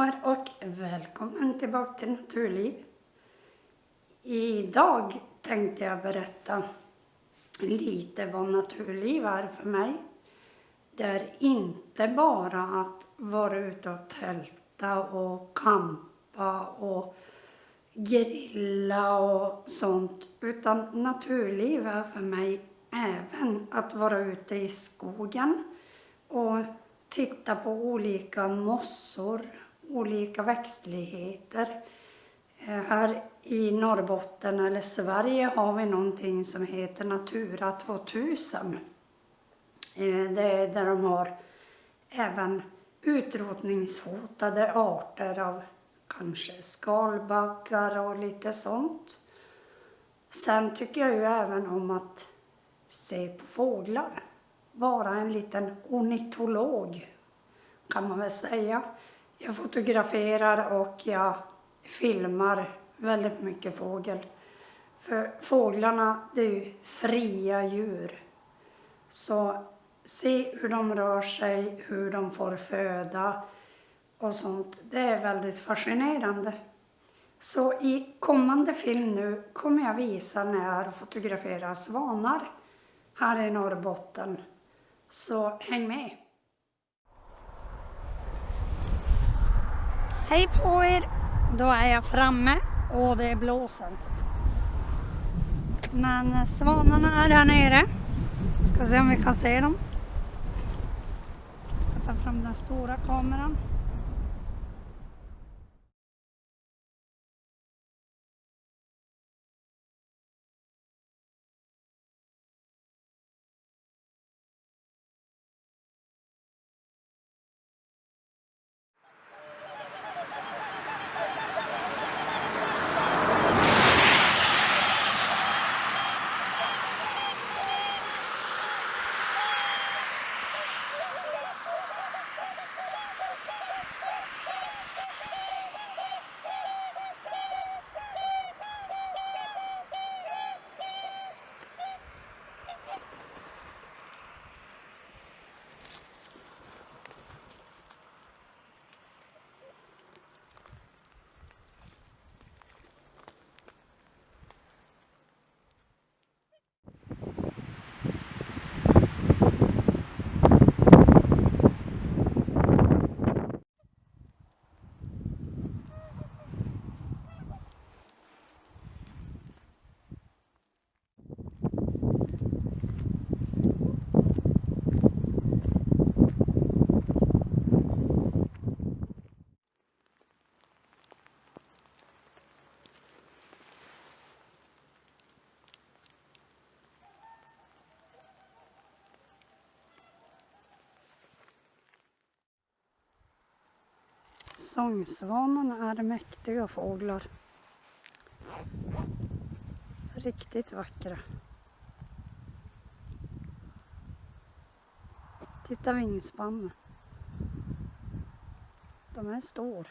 år och välkommen tillbaka till Naturliv. Idag tänkte jag berätta lite vad naturliv är för mig. Det är inte bara att vara ute och tälta och kampa och grilla och sånt. Utan naturliv är för mig även att vara ute i skogen och titta på olika mossor, olika växtligheter. Eh, här i Norrbotten eller Sverige har vi någonting som heter Natura 2000. Eh, det är där de har även utrotningshotade arter av kanske skalbaggar och lite sånt. Sen tycker jag ju även om att se på fåglar vara en liten ornitolog kan man väl säga. Jag fotograferar och jag filmar väldigt mycket fågel. För fåglarna, det är ju fria djur. Så se hur de rör sig, hur de får föda och sånt. Det är väldigt fascinerande. Så i kommande film nu kommer jag visa när jag fotograferar svanar här i Norrbotten. Så häng med! Hej på er! Då är jag framme och det är blåsen. Men svanarna är här nere. Ska se om vi kan se dem. Ska ta fram den stora kameran. Sångsvanarna är mäktiga fåglar. Riktigt vackra. Titta vingspannen. De är stora.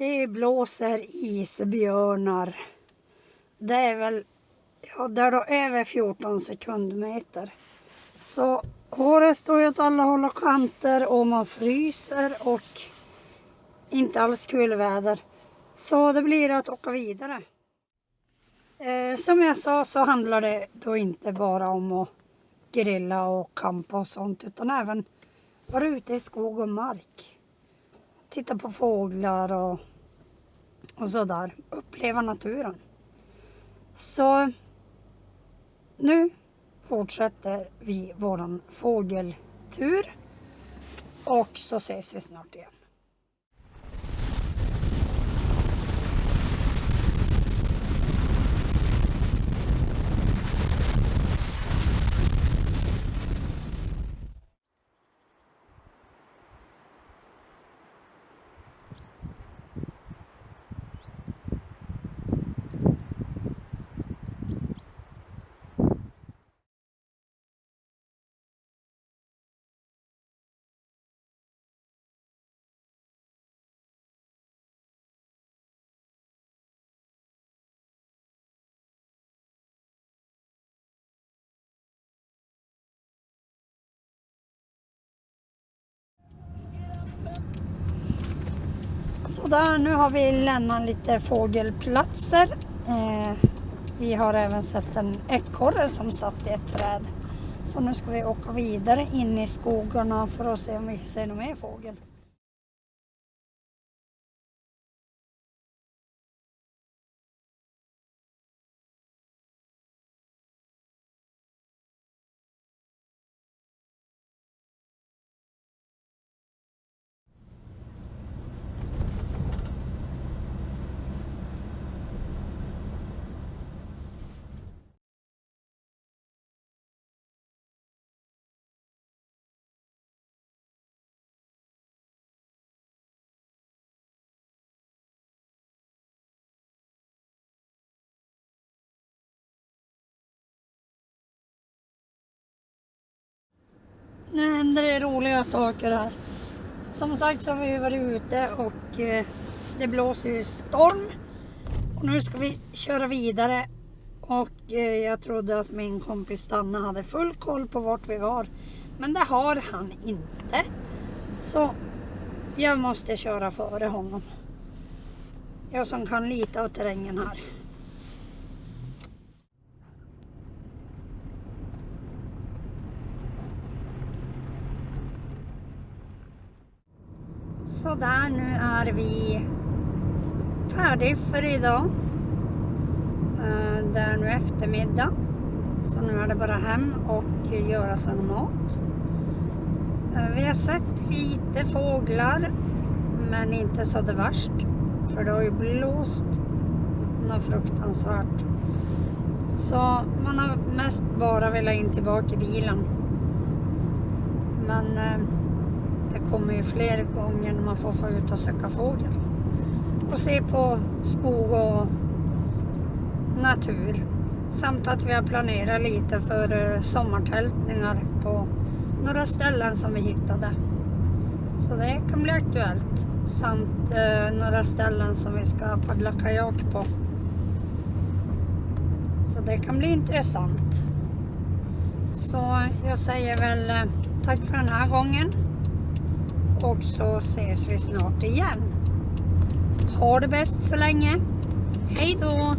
Det blåser isbjörnar. Det är väl, ja det är då över 14 sekundmeter. Så håret står ju åt alla håll och kanter och man fryser och inte alls kul väder. Så det blir att åka vidare. Eh, som jag sa så handlar det då inte bara om att grilla och kampa och sånt utan även vara ute i skog och mark. Titta på fåglar och och sådär. Uppleva naturen. Så nu fortsätter vi våran fågeltur och så ses vi snart igen. Sådär, nu har vi lämnat lite fågelplatser. Eh, vi har även sett en ekorre som satt i ett träd. Så nu ska vi åka vidare in i skogarna för att se om vi ser någon mer fågel. Nu händer det roliga saker här. Som sagt så har vi varit ute och eh, det blåser ju storm. Och nu ska vi köra vidare. Och eh, jag trodde att min kompis Stanna hade full koll på vart vi var. Men det har han inte. Så jag måste köra före honom. Jag som kan lite av terrängen här. Sådär, nu är vi färdiga för idag. Eh, det är nu eftermiddag. Så nu är det bara hem och göra sig mat. Eh, vi har sett lite fåglar, men inte så det värst. För det har ju blåst något fruktansvärt. Så man har mest bara velat in tillbaka i bilen. Men eh, kommer ju fler gånger när man får få ut och söka fågel. Och se på skog och natur. Samt att vi har planerat lite för eh, sommartältningar på några ställen som vi hittade. Så det kan bli aktuellt. Samt eh, några ställen som vi ska paddla kajak på. Så det kan bli intressant. Så jag säger väl eh, tack för den här gången. Och så ses vi snart igen. Ha det bäst så länge. Hej då!